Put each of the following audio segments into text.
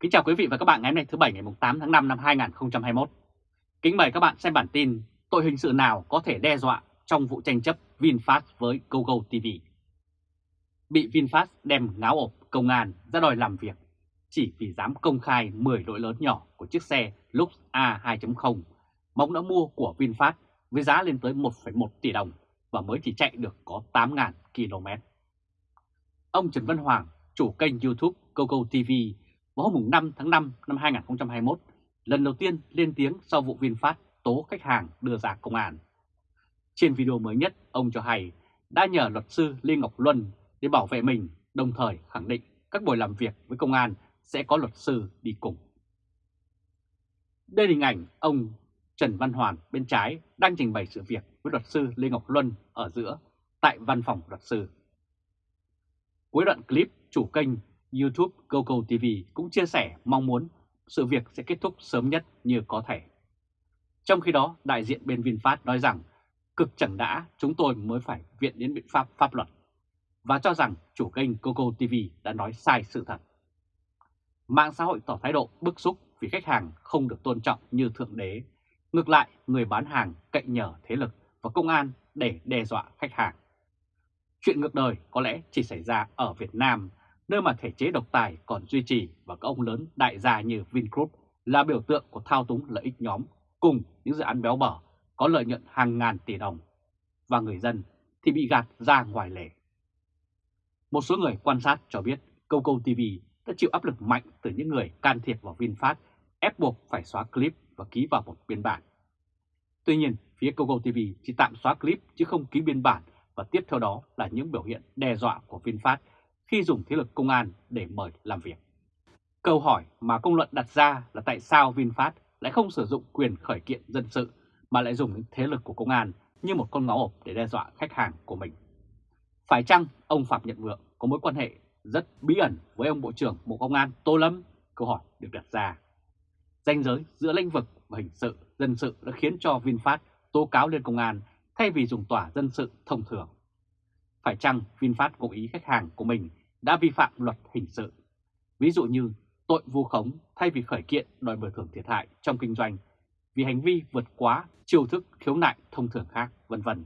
Kính chào quý vị và các bạn ngày hôm nay thứ Bảy ngày 8 tháng 5 năm 2021. Kính mời các bạn xem bản tin tội hình sự nào có thể đe dọa trong vụ tranh chấp VinFast với GoGo TV. Bị VinFast đem ngáo ộp công an ra đòi làm việc chỉ vì dám công khai 10 lỗi lớn nhỏ của chiếc xe Lux A2.0 mong đã mua của VinFast với giá lên tới 1,1 tỷ đồng và mới chỉ chạy được có 8.000 km. Ông Trần Văn Hoàng, chủ kênh YouTube GoGo TV vào hôm 5 tháng 5 năm 2021, lần đầu tiên lên tiếng sau vụ VinFast tố khách hàng đưa ra công an. Trên video mới nhất, ông cho hay đã nhờ luật sư Lê Ngọc Luân để bảo vệ mình, đồng thời khẳng định các buổi làm việc với công an sẽ có luật sư đi cùng. Đây là hình ảnh ông Trần Văn Hoàn bên trái đang trình bày sự việc với luật sư Lê Ngọc Luân ở giữa tại văn phòng luật sư. Cuối đoạn clip, chủ kênh YouTube GoGo TV cũng chia sẻ mong muốn sự việc sẽ kết thúc sớm nhất như có thể. Trong khi đó, đại diện bên VinFast nói rằng cực chẳng đã chúng tôi mới phải viện đến biện pháp pháp luật và cho rằng chủ kênh GoGo TV đã nói sai sự thật. Mạng xã hội tỏ thái độ bức xúc vì khách hàng không được tôn trọng như thượng đế. Ngược lại, người bán hàng cậy nhờ thế lực và công an để đe dọa khách hàng. Chuyện ngược đời có lẽ chỉ xảy ra ở Việt Nam nơi mà thể chế độc tài còn duy trì và các ông lớn đại gia như Vingroup là biểu tượng của thao túng lợi ích nhóm cùng những dự án béo bở có lợi nhuận hàng ngàn tỷ đồng và người dân thì bị gạt ra ngoài lề. Một số người quan sát cho biết Coco TV đã chịu áp lực mạnh từ những người can thiệp vào VinFast ép buộc phải xóa clip và ký vào một biên bản. Tuy nhiên, phía Google TV chỉ tạm xóa clip chứ không ký biên bản và tiếp theo đó là những biểu hiện đe dọa của VinFast khi dùng thế lực công an để mời làm việc. Câu hỏi mà công luận đặt ra là tại sao VinFast lại không sử dụng quyền khởi kiện dân sự mà lại dùng thế lực của công an như một con ngáo ộp để đe dọa khách hàng của mình. Phải chăng ông Phạm Nhật Vượng có mối quan hệ rất bí ẩn với ông Bộ trưởng Bộ Công an Tô Lâm? Câu hỏi được đặt ra. Danh giới giữa lĩnh vực và hình sự, dân sự đã khiến cho VinFast tố cáo lên công an thay vì dùng tòa dân sự thông thường. Phải chăng VinFast cố ý khách hàng của mình đã vi phạm luật hình sự. Ví dụ như tội vu khống thay vì khởi kiện đòi bồi thường thiệt hại trong kinh doanh vì hành vi vượt quá chiêu thức khiếu nại thông thường khác, vân vân.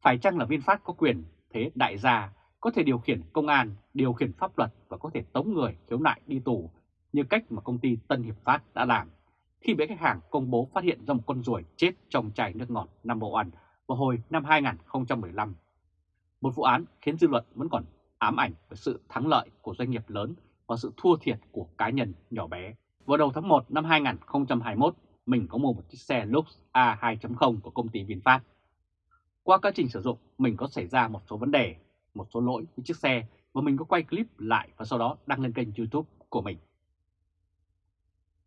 Phải chăng là VinFast có quyền thế đại gia có thể điều khiển công an, điều khiển pháp luật và có thể tống người khiếu nại đi tù như cách mà công ty Tân Hiệp Phát đã làm khi bị khách hàng công bố phát hiện ra một con ruồi chết trong chai nước ngọt number one vào hồi năm 2015. Một vụ án khiến dư luận vẫn còn ám ảnh về sự thắng lợi của doanh nghiệp lớn và sự thua thiệt của cá nhân nhỏ bé. Vào đầu tháng 1 năm 2021, mình có mua một chiếc xe Lux A2.0 của công ty VinFast. Qua quá trình sử dụng, mình có xảy ra một số vấn đề, một số lỗi với chiếc xe và mình có quay clip lại và sau đó đăng lên kênh YouTube của mình.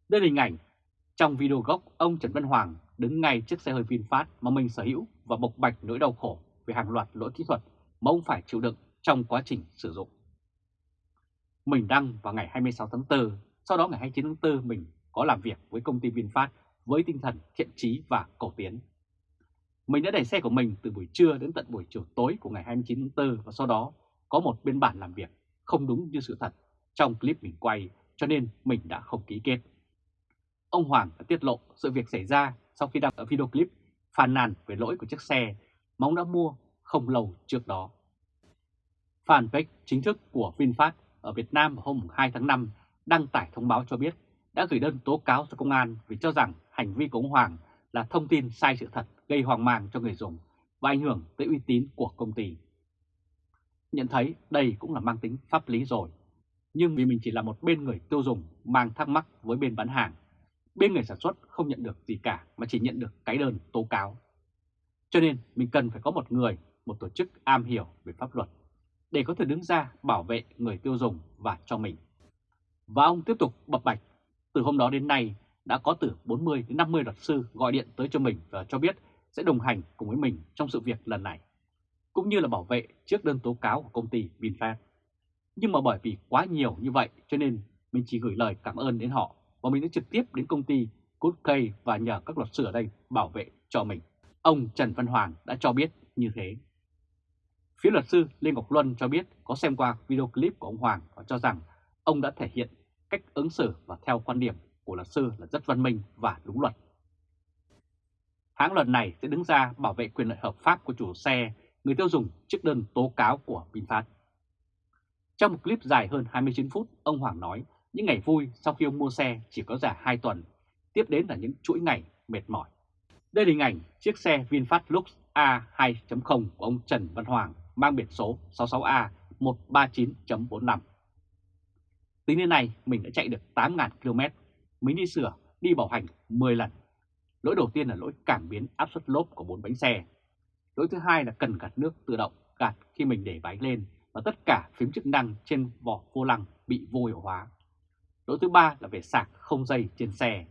Đây là hình ảnh trong video gốc ông Trần Văn Hoàng đứng ngay trước xe hơi VinFast mà mình sở hữu và bộc bạch nỗi đau khổ về hàng loạt lỗi kỹ thuật mà ông phải chịu đựng trong quá trình sử dụng. Mình đăng vào ngày 26 tháng 4, sau đó ngày 29 tháng 4 mình có làm việc với công ty VinFast với tinh thần thiện trí và cầu tiến. Mình đã đẩy xe của mình từ buổi trưa đến tận buổi chiều tối của ngày 29 tháng 4 và sau đó có một biên bản làm việc không đúng như sự thật trong clip mình quay cho nên mình đã không ký kết. Ông Hoàng đã tiết lộ sự việc xảy ra sau khi đăng ở video clip phàn nàn về lỗi của chiếc xe mà ông đã mua không lâu trước đó. Fanpage chính thức của VinFast ở Việt Nam hôm 2 tháng 5 đăng tải thông báo cho biết đã gửi đơn tố cáo cho công an vì cho rằng hành vi của ông Hoàng là thông tin sai sự thật gây hoang mang cho người dùng và ảnh hưởng tới uy tín của công ty. Nhận thấy đây cũng là mang tính pháp lý rồi, nhưng vì mình chỉ là một bên người tiêu dùng mang thắc mắc với bên bán hàng, bên người sản xuất không nhận được gì cả mà chỉ nhận được cái đơn tố cáo. Cho nên mình cần phải có một người, một tổ chức am hiểu về pháp luật để có thể đứng ra bảo vệ người tiêu dùng và cho mình. Và ông tiếp tục bập bạch, từ hôm đó đến nay đã có từ 40 đến 50 luật sư gọi điện tới cho mình và cho biết sẽ đồng hành cùng với mình trong sự việc lần này, cũng như là bảo vệ trước đơn tố cáo của công ty VinFast. Nhưng mà bởi vì quá nhiều như vậy cho nên mình chỉ gửi lời cảm ơn đến họ và mình đã trực tiếp đến công ty Goodkey và nhờ các luật sư ở đây bảo vệ cho mình. Ông Trần Văn Hoàng đã cho biết như thế. Phía luật sư Lê Ngọc Luân cho biết có xem qua video clip của ông Hoàng và cho rằng ông đã thể hiện cách ứng xử và theo quan điểm của luật sư là rất văn minh và đúng luật. Hãng luật này sẽ đứng ra bảo vệ quyền lợi hợp pháp của chủ xe, người tiêu dùng trước đơn tố cáo của VinFast. Trong một clip dài hơn 29 phút, ông Hoàng nói những ngày vui sau khi ông mua xe chỉ có giả 2 tuần, tiếp đến là những chuỗi ngày mệt mỏi. Đây là hình ảnh chiếc xe VinFast Lux A2.0 của ông Trần Văn Hoàng mang biển số 66A139.45. Tính đến nay mình đã chạy được 8.000 km, mình đi sửa, đi bảo hành 10 lần. Lỗi đầu tiên là lỗi cảm biến áp suất lốp của bốn bánh xe. Lỗi thứ hai là cần gạt nước tự động gạt khi mình để bánh lên và tất cả phím chức năng trên vỏ vô lăng bị vô hiệu hóa. Lỗi thứ ba là về sạc không dây trên xe.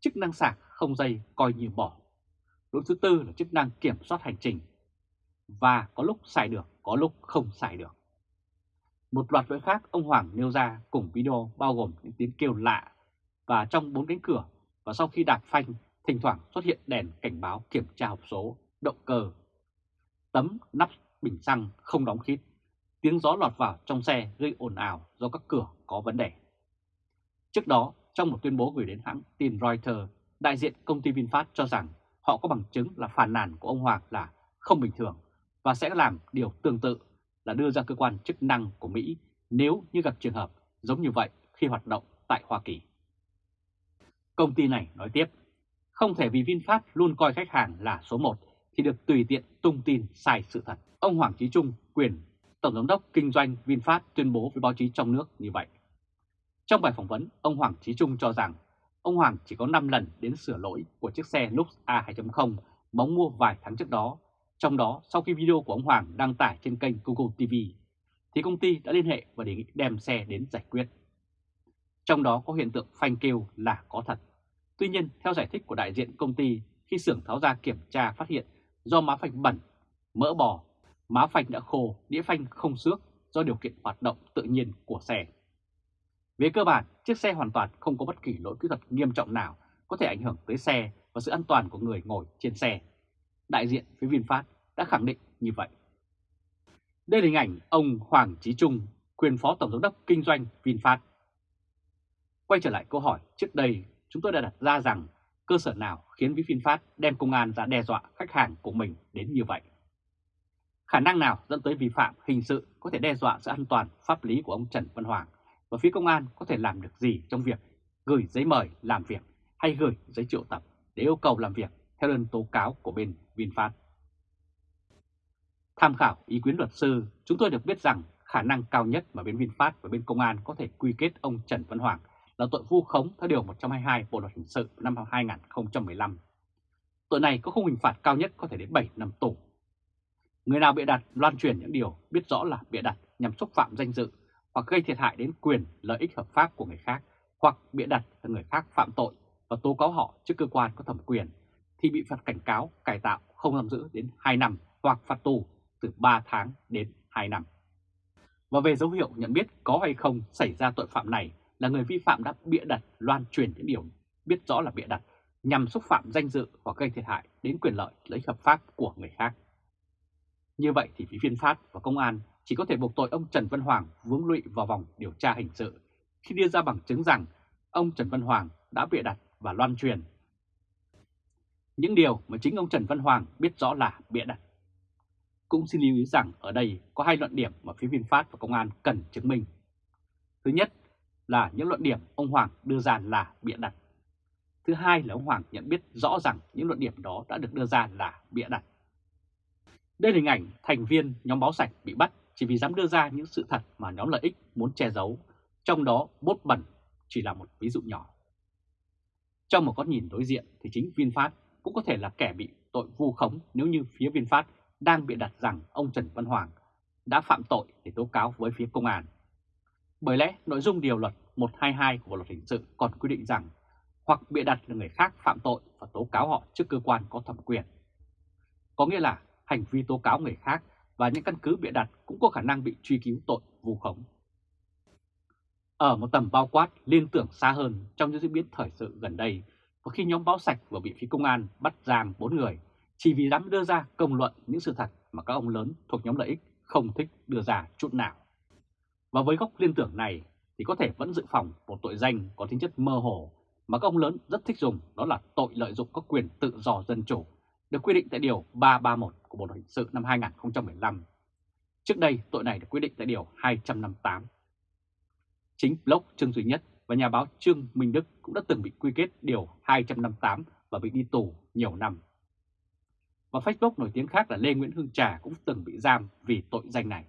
Chức năng sạc không dây coi như bỏ. Lỗi thứ tư là chức năng kiểm soát hành trình. Và có lúc xài được, có lúc không xài được. Một loạt lỗi khác ông Hoàng nêu ra cùng video bao gồm những tiếng kêu lạ và trong bốn cánh cửa và sau khi đạp phanh thỉnh thoảng xuất hiện đèn cảnh báo kiểm tra hộp số, động cơ. Tấm nắp bình xăng không đóng khít, tiếng gió lọt vào trong xe gây ồn ào do các cửa có vấn đề. Trước đó, trong một tuyên bố gửi đến hãng tin Reuters, đại diện công ty VinFast cho rằng họ có bằng chứng là phản nàn của ông Hoàng là không bình thường và sẽ làm điều tương tự là đưa ra cơ quan chức năng của Mỹ nếu như gặp trường hợp giống như vậy khi hoạt động tại Hoa Kỳ. Công ty này nói tiếp, không thể vì VinFast luôn coi khách hàng là số 1 thì được tùy tiện tung tin sai sự thật. Ông Hoàng Chí Trung, quyền Tổng giám đốc kinh doanh VinFast tuyên bố với báo chí trong nước như vậy. Trong bài phỏng vấn, ông Hoàng Chí Trung cho rằng ông Hoàng chỉ có 5 lần đến sửa lỗi của chiếc xe Lux A2.0 mà ông mua vài tháng trước đó. Trong đó, sau khi video của ông Hoàng đăng tải trên kênh Google TV, thì công ty đã liên hệ và đề nghị đem xe đến giải quyết. Trong đó có hiện tượng phanh kêu là có thật. Tuy nhiên, theo giải thích của đại diện công ty, khi xưởng tháo ra kiểm tra phát hiện do má phanh bẩn, mỡ bò, má phanh đã khô, đĩa phanh không xước do điều kiện hoạt động tự nhiên của xe. Về cơ bản, chiếc xe hoàn toàn không có bất kỳ lỗi kỹ thuật nghiêm trọng nào có thể ảnh hưởng tới xe và sự an toàn của người ngồi trên xe. Đại diện phía VinFast đã khẳng định như vậy. Đây là hình ảnh ông Hoàng Chí Trung, quyền phó tổng giám đốc kinh doanh VinFast. Quay trở lại câu hỏi trước đây, chúng tôi đã đặt ra rằng cơ sở nào khiến VinFast đem công an ra đe dọa khách hàng của mình đến như vậy. Khả năng nào dẫn tới vi phạm hình sự có thể đe dọa sự an toàn pháp lý của ông Trần Văn Hoàng và phía công an có thể làm được gì trong việc gửi giấy mời làm việc hay gửi giấy triệu tập để yêu cầu làm việc theo đơn tố cáo của bên VinFast. Tham khảo ý kiến luật sư, chúng tôi được biết rằng khả năng cao nhất mà bên VinFast và bên công an có thể quy kết ông Trần Văn Hoàng là tội vu khống theo Điều 122 Bộ Luật Hình sự năm 2015. Tội này có khung hình phạt cao nhất có thể đến 7 năm tù. Người nào bịa đặt loan truyền những điều biết rõ là bịa đặt nhằm xúc phạm danh dự hoặc gây thiệt hại đến quyền lợi ích hợp pháp của người khác hoặc bịa đặt là người khác phạm tội và tố cáo họ trước cơ quan có thẩm quyền thì bị phạt cảnh cáo, cải tạo không giam giữ đến 2 năm hoặc phạt tù từ 3 tháng đến 2 năm. Và về dấu hiệu nhận biết có hay không xảy ra tội phạm này là người vi phạm đã bịa đặt loan truyền những điều biết rõ là bịa đặt nhằm xúc phạm danh dự hoặc gây thiệt hại đến quyền lợi lợi hợp pháp của người khác. Như vậy thì phía viên phát và công an chỉ có thể buộc tội ông Trần Văn Hoàng vướng lụy vào vòng điều tra hình sự khi đưa ra bằng chứng rằng ông Trần Văn Hoàng đã bịa đặt và loan truyền. Những điều mà chính ông Trần Văn Hoàng biết rõ là bịa đặt. Cũng xin lưu ý rằng ở đây có hai luận điểm mà phía VinFast và công an cần chứng minh. Thứ nhất là những luận điểm ông Hoàng đưa ra là bịa đặt. Thứ hai là ông Hoàng nhận biết rõ rằng những luận điểm đó đã được đưa ra là bịa đặt. Đây là hình ảnh thành viên nhóm báo sạch bị bắt chỉ vì dám đưa ra những sự thật mà nhóm lợi ích muốn che giấu, trong đó bốt bẩn chỉ là một ví dụ nhỏ. Trong một góc nhìn đối diện thì chính VinFast cũng có thể là kẻ bị tội vu khống nếu như phía VinFast đang bị đặt rằng ông Trần Văn Hoàng đã phạm tội để tố cáo với phía công an. Bởi lẽ nội dung điều luật 122 của Bộ Luật Hình sự còn quy định rằng hoặc bịa đặt là người khác phạm tội và tố cáo họ trước cơ quan có thẩm quyền. Có nghĩa là hành vi tố cáo người khác và những căn cứ bịa đặt cũng có khả năng bị truy cứu tội vu khống. Ở một tầm bao quát liên tưởng xa hơn trong những diễn biến thời sự gần đây, và khi nhóm báo sạch vừa bị phía công an bắt giam 4 người chỉ vì dám đưa ra công luận những sự thật mà các ông lớn thuộc nhóm lợi ích không thích đưa ra chút nào. Và với góc liên tưởng này, thì có thể vẫn dự phòng một tội danh có tính chất mơ hồ mà các ông lớn rất thích dùng đó là tội lợi dụng các quyền tự do dân chủ được quy định tại Điều 331 của Bộ Luật Hình sự năm 2015. Trước đây tội này được quy định tại Điều 258. Chính blog Trương Duy Nhất và nhà báo Trương Minh Đức cũng đã từng bị quy kết Điều 258 và bị đi tù nhiều năm. Và Facebook nổi tiếng khác là Lê Nguyễn Hương Trà cũng từng bị giam vì tội danh này.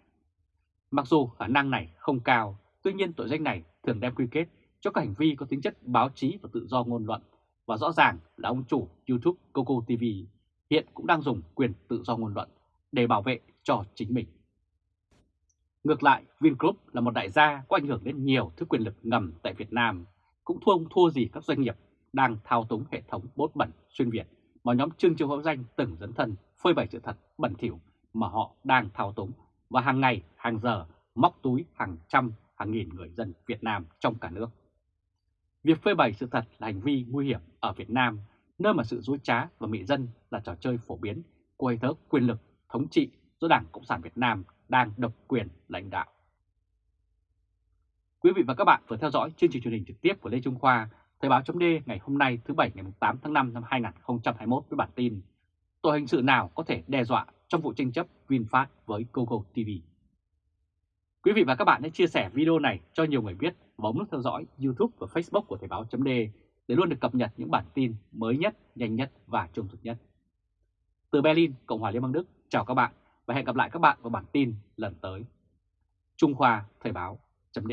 Mặc dù khả năng này không cao, tuy nhiên tội danh này thường đem quy kết cho các hành vi có tính chất báo chí và tự do ngôn luận, và rõ ràng là ông chủ YouTube Coco TV hiện cũng đang dùng quyền tự do ngôn luận để bảo vệ cho chính mình. Ngược lại, Vingroup là một đại gia có ảnh hưởng đến nhiều thứ quyền lực ngầm tại Việt Nam, cũng thua không thua gì các doanh nghiệp đang thao túng hệ thống bốt bẩn xuyên Việt. Mà nhóm Trương Châu Hữu Danh từng dẫn thân phơi bày sự thật bẩn thỉu mà họ đang thao túng. Và hàng ngày, hàng giờ móc túi hàng trăm, hàng nghìn người dân Việt Nam trong cả nước. Việc phơi bày sự thật là hành vi nguy hiểm ở Việt Nam, nơi mà sự dối trá và mị dân là trò chơi phổ biến của hệ thống quyền lực thống trị do Đảng Cộng sản Việt Nam đang độc quyền lãnh đạo. Quý vị và các bạn vừa theo dõi chương trình truyền hình trực tiếp của Lê Trung Khoa, Thời báo chấm ngày hôm nay thứ Bảy ngày 8 tháng 5 năm 2021 với bản tin Tội hình sự nào có thể đe dọa trong vụ tranh chấp VinFast với Google TV. Quý vị và các bạn hãy chia sẻ video này cho nhiều người biết và bấm nút theo dõi YouTube và Facebook của Thời báo chấm để luôn được cập nhật những bản tin mới nhất, nhanh nhất và trung thực nhất. Từ Berlin, Cộng hòa Liên bang Đức, chào các bạn và hẹn gặp lại các bạn vào bản tin lần tới. Trung Khoa Thời báo chấm